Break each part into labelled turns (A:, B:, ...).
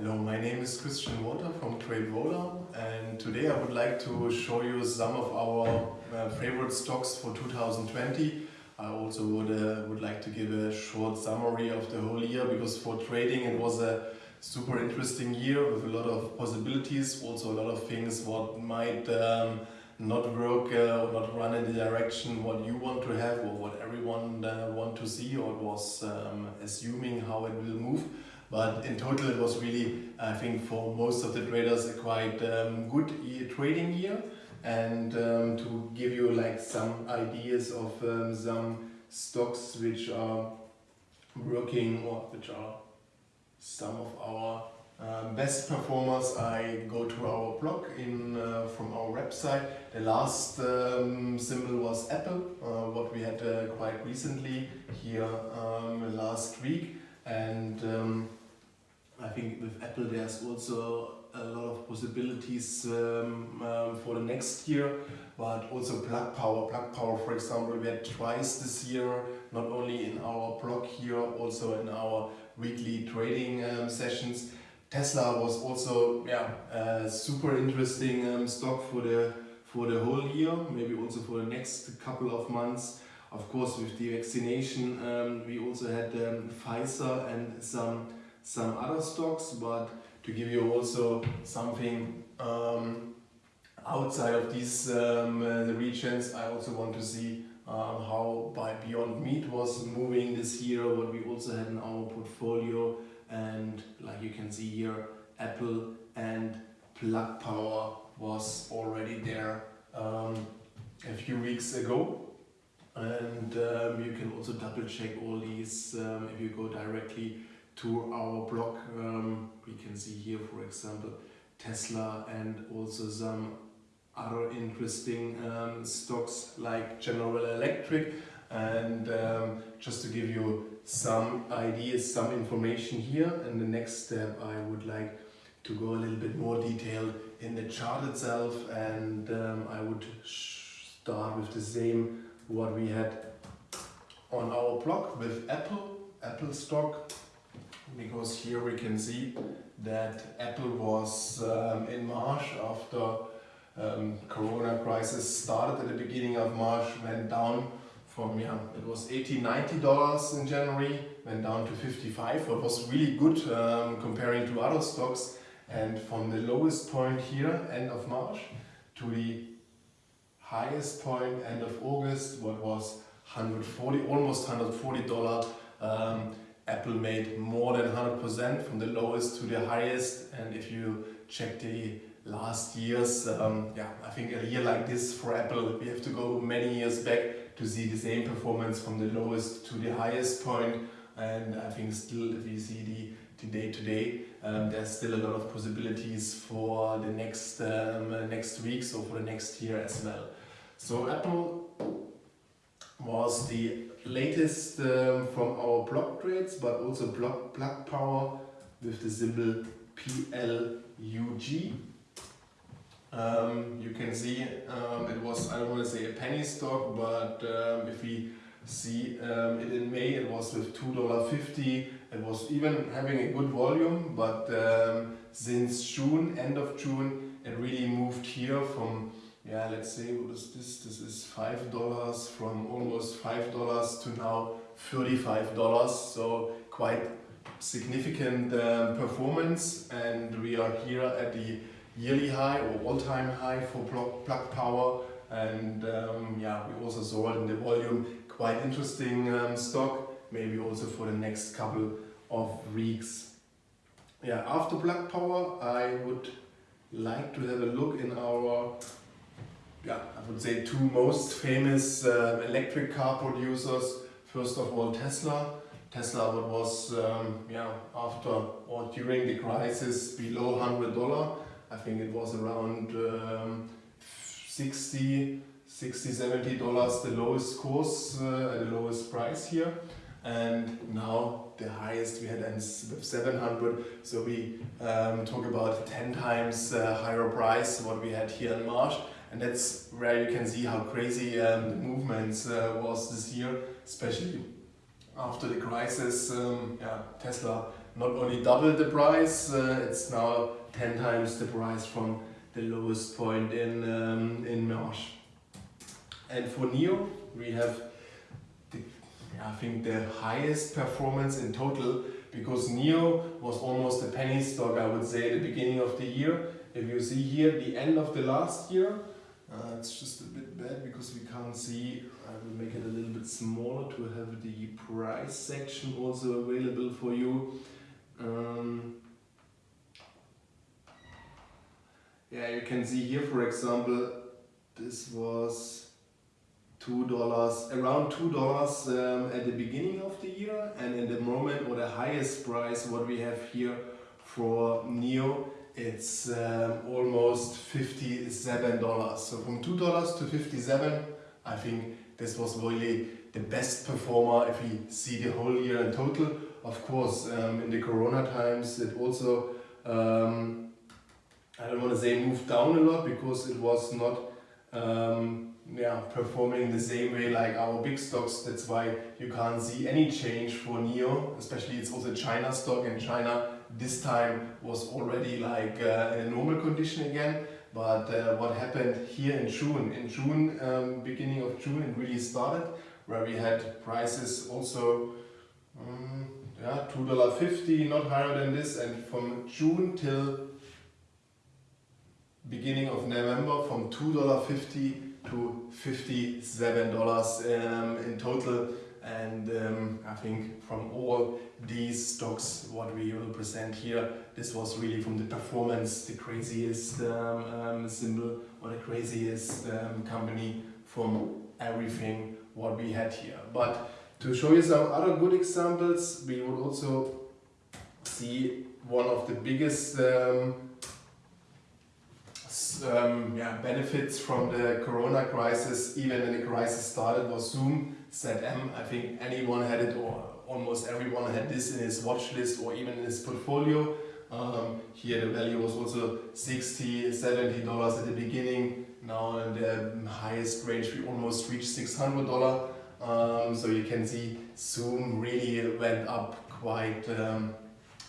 A: Hello, my name is Christian Walter from Trade TradeVola and today I would like to show you some of our uh, favorite stocks for 2020. I also would, uh, would like to give a short summary of the whole year because for trading it was a super interesting year with a lot of possibilities, also a lot of things what might um, not work uh, or not run in the direction what you want to have or what everyone uh, want to see or was um, assuming how it will move. But in total, it was really, I think, for most of the traders, a quite um, good trading year. And um, to give you like some ideas of um, some stocks which are working or which are some of our uh, best performers, I go to our blog in uh, from our website. The last um, symbol was Apple, uh, what we had uh, quite recently here um, last week. And um, I think with Apple there's also a lot of possibilities um, um, for the next year, but also plug power. Plug power, for example, we had twice this year, not only in our blog here, also in our weekly trading um, sessions. Tesla was also yeah, a super interesting um, stock for the for the whole year, maybe also for the next couple of months. Of course, with the vaccination, um, we also had um, Pfizer and some some other stocks, but to give you also something um, outside of these um, uh, regions, I also want to see um, how by Beyond Meat was moving this year, what we also had in our portfolio, and like you can see here, Apple and Plug Power was already there um, a few weeks ago. And um, you can also double check all these um, if you go directly to our blog. Um, we can see here, for example, Tesla and also some other interesting um, stocks like General Electric. And um, just to give you some ideas, some information here, in the next step I would like to go a little bit more detailed in the chart itself and um, I would start with the same what we had on our blog with Apple, Apple stock because here we can see that Apple was um, in March after um, Corona crisis started at the beginning of March, went down from, yeah, it was 80, 90 dollars in January, went down to 55, what was really good um, comparing to other stocks. And from the lowest point here, end of March, to the highest point, end of August, what was 140, almost 140 dollar um, Apple made more than 100% from the lowest to the highest and if you check the last years, um, yeah, I think a year like this for Apple, we have to go many years back to see the same performance from the lowest to the highest point and I think still if you see the, today to um, there's still a lot of possibilities for the next, um, next weeks or for the next year as well. So Apple was the latest um, from our block trades, but also block plug power with the symbol PLUG. Um, you can see um, it was, I don't want to say a penny stock, but um, if we see um, it in May, it was with $2.50. It was even having a good volume, but um, since June, end of June, it really moved here from yeah, let's say what is this? This is five dollars from almost five dollars to now thirty-five dollars. So quite significant um, performance, and we are here at the yearly high or all-time high for plug power. And um, yeah, we also saw it in the volume. Quite interesting um, stock. Maybe also for the next couple of weeks. Yeah, after plug power, I would like to have a look in our yeah, I would say two most famous uh, electric car producers. First of all, Tesla. Tesla what was um, yeah after or during the crisis below hundred dollar. I think it was around um, 60, 60, 70 dollars the lowest course, uh, the lowest price here. And now the highest we had with 700 so we um, talk about 10 times uh, higher price what we had here in March and that's where you can see how crazy um, the movements uh, was this year, especially after the crisis. Um, yeah, Tesla not only doubled the price, uh, it's now 10 times the price from the lowest point in, um, in March. And for NIO, we have, the, I think, the highest performance in total because NIO was almost a penny stock, I would say, at the beginning of the year. If you see here, the end of the last year, uh, it's just a bit bad because we can't see, I will make it a little bit smaller to have the price section also available for you. Um, yeah, you can see here, for example, this was two dollars around two dollars um, at the beginning of the year and in the moment or the highest price what we have here for NIO it's um, almost 57 dollars so from two dollars to 57 I think this was really the best performer if we see the whole year in total of course um, in the corona times it also um, I don't want to say moved down a lot because it was not um, yeah, performing the same way like our big stocks. That's why you can't see any change for NIO, especially it's also China stock and China this time was already like uh, in a normal condition again. But uh, what happened here in June, in June, um, beginning of June, it really started where we had prices also um, yeah, $2.50, not higher than this. And from June till beginning of November from $2.50 to $57 um, in total and um, I think from all these stocks what we will present here this was really from the performance the craziest um, um, symbol or the craziest um, company from everything what we had here. But to show you some other good examples we would also see one of the biggest um, um, yeah, benefits from the corona crisis, even when the crisis started, was Zoom ZM. I think anyone had it or almost everyone had this in his watch list or even in his portfolio. Um, here the value was also 60 70 dollars at the beginning. Now in the highest range we almost reached 600 dollar. Um, so you can see Zoom really went up quite um,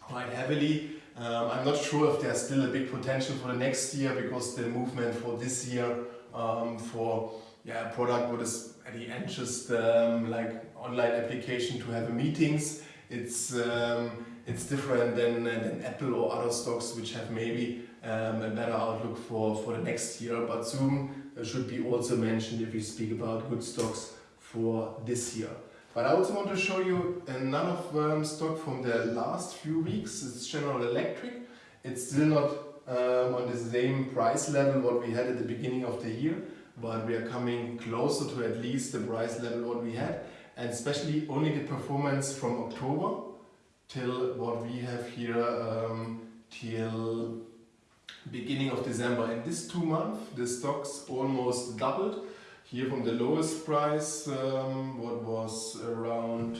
A: quite heavily. Um, I'm not sure if there's still a big potential for the next year because the movement for this year um, for yeah, a product what is at the end just um, like online application to have meetings, it's um, it's different than, than Apple or other stocks which have maybe um, a better outlook for, for the next year. But Zoom uh, should be also mentioned if we speak about good stocks for this year. But I also want to show you another um, stock from the last few weeks. It's General Electric. It's still not um, on the same price level what we had at the beginning of the year, but we are coming closer to at least the price level what we had, and especially only the performance from October till what we have here um, till beginning of December. In this two months, the stocks almost doubled. Here from the lowest price, um, what was around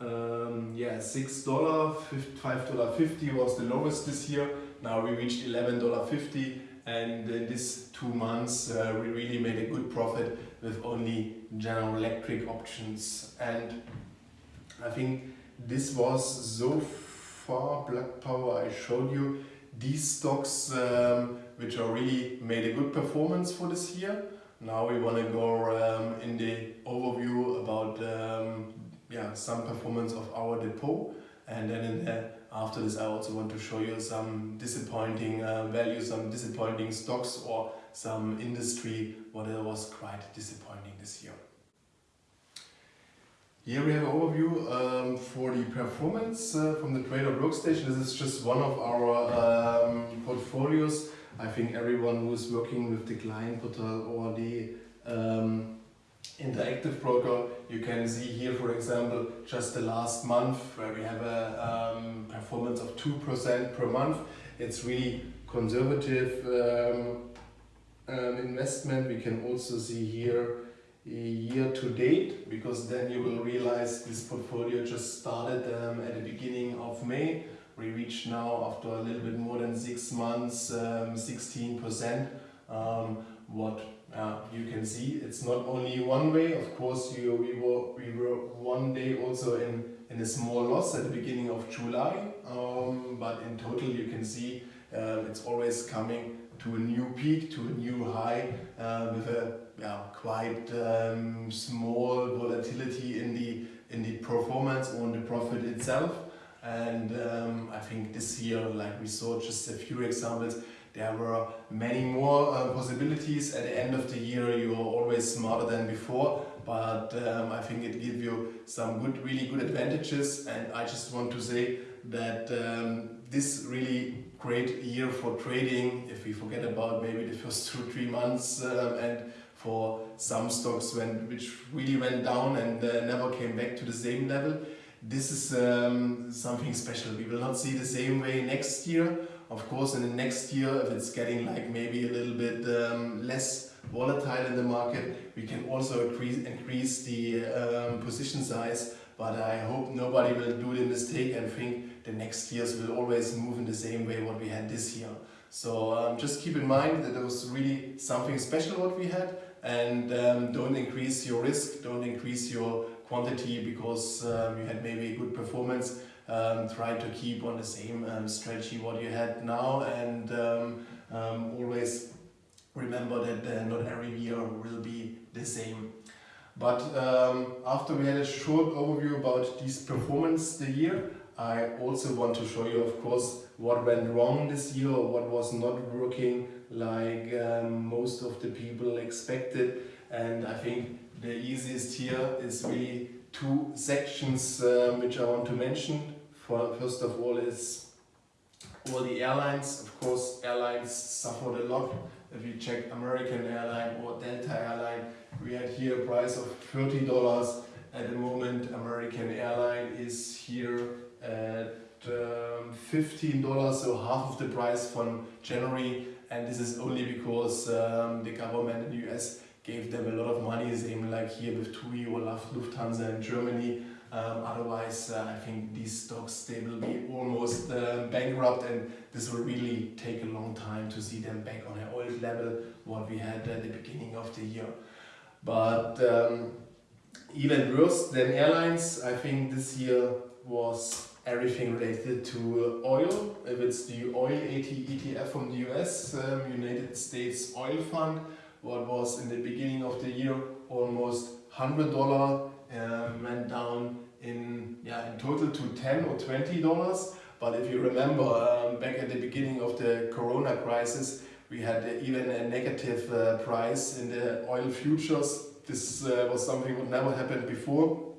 A: um, yeah six dollar, five dollar fifty was the lowest this year. Now we reached eleven dollar fifty, and in these two months uh, we really made a good profit with only General Electric options. And I think this was so far Plug Power I showed you these stocks um, which are really made a good performance for this year. Now we want to go um, in the overview about um, yeah, some performance of our depot and then in the, after this I also want to show you some disappointing uh, values, some disappointing stocks or some industry what was quite disappointing this year. Here we have an overview um, for the performance uh, from the Trader Workstation. This is just one of our um, portfolios I think everyone who's working with the client portal or the um, interactive broker, you can see here, for example, just the last month where we have a um, performance of 2% per month. It's really conservative um, um, investment. We can also see here year to date because then you will realize this portfolio just started um, at the beginning of May we reach now after a little bit more than six months 16% um, um, what uh, you can see it's not only one way of course you we were we were one day also in in a small loss at the beginning of July, um, but in total you can see uh, it's always coming to a new peak, to a new high uh, with a yeah, quite um, small volatility in the in the performance or in the profit itself. And um, I think this year, like we saw just a few examples, there were many more uh, possibilities. At the end of the year, you are always smarter than before, but um, I think it gives you some good, really good advantages. And I just want to say that um, this really great year for trading, if we forget about maybe the first two, three months um, and for some stocks when, which really went down and uh, never came back to the same level. This is um, something special. We will not see the same way next year. Of course, in the next year, if it's getting like maybe a little bit um, less volatile in the market, we can also increase, increase the um, position size. But I hope nobody will do the mistake and think the next years will always move in the same way what we had this year. So um, just keep in mind that it was really something special what we had and um, don't increase your risk, don't increase your quantity because um, you had maybe a good performance. Um, try to keep on the same um, strategy what you had now and um, um, always remember that uh, not every year will be the same. But um, after we had a short overview about this performance the year, I also want to show you of course what went wrong this year what was not working like um, most of the people expected and I think the easiest here is really two sections um, which I want to mention. For, first of all is all the airlines. Of course airlines suffered a lot. If you check American airline or Delta airline, we had here a price of $30. At the moment American airline is here at um, $15, so half of the price from January and this is only because um, the government in the US gave them a lot of money, same like here with TUI or Lufthansa in Germany. Um, otherwise, uh, I think these stocks, they will be almost uh, bankrupt and this will really take a long time to see them back on an old level, what we had at the beginning of the year. But um, even worse than airlines, I think this year was everything related to oil. If it's the oil ETF from the US, um, United States Oil Fund, what was in the beginning of the year almost $100 um, went down in, yeah, in total to 10 or $20. But if you remember um, back at the beginning of the Corona crisis, we had even a negative uh, price in the oil futures. This uh, was something that never happened before.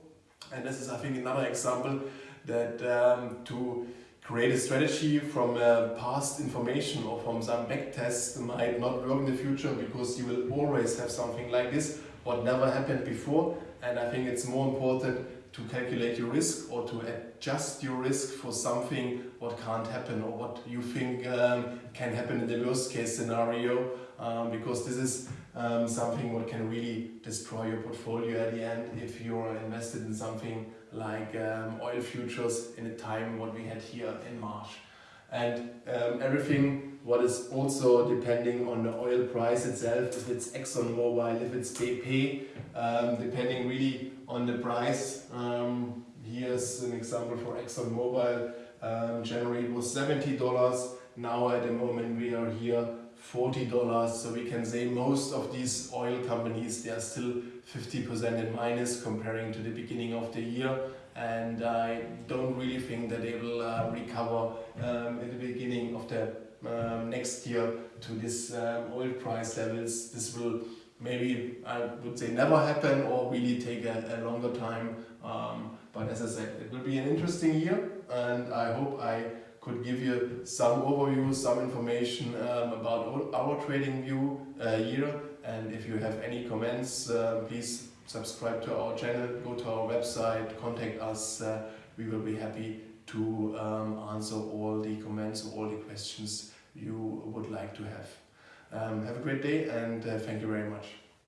A: And this is, I think, another example that um, to create a strategy from uh, past information or from some back tests might not work in the future because you will always have something like this what never happened before and I think it's more important to calculate your risk or to adjust your risk for something what can't happen or what you think um, can happen in the worst case scenario um, because this is um, something what can really destroy your portfolio at the end if you're invested in something like um, oil futures in a time what we had here in March. And um, everything what is also depending on the oil price itself, if it's ExxonMobil, if it's BP, um, depending really on the price. Um, here's an example for ExxonMobil. Um, January was $70. Now at the moment we are here $40. So we can say most of these oil companies, they are still 50% in minus comparing to the beginning of the year. And I don't really think that they will uh, recover um, at the beginning of the um, next year to this um, oil price levels. This will maybe, I would say, never happen or really take a, a longer time. Um, but as I said, it will be an interesting year and I hope I could give you some overview, some information um, about our trading view uh, year. And if you have any comments, uh, please subscribe to our channel, go to our website, contact us. Uh, we will be happy to um, answer all the comments or all the questions you would like to have. Um, have a great day and uh, thank you very much.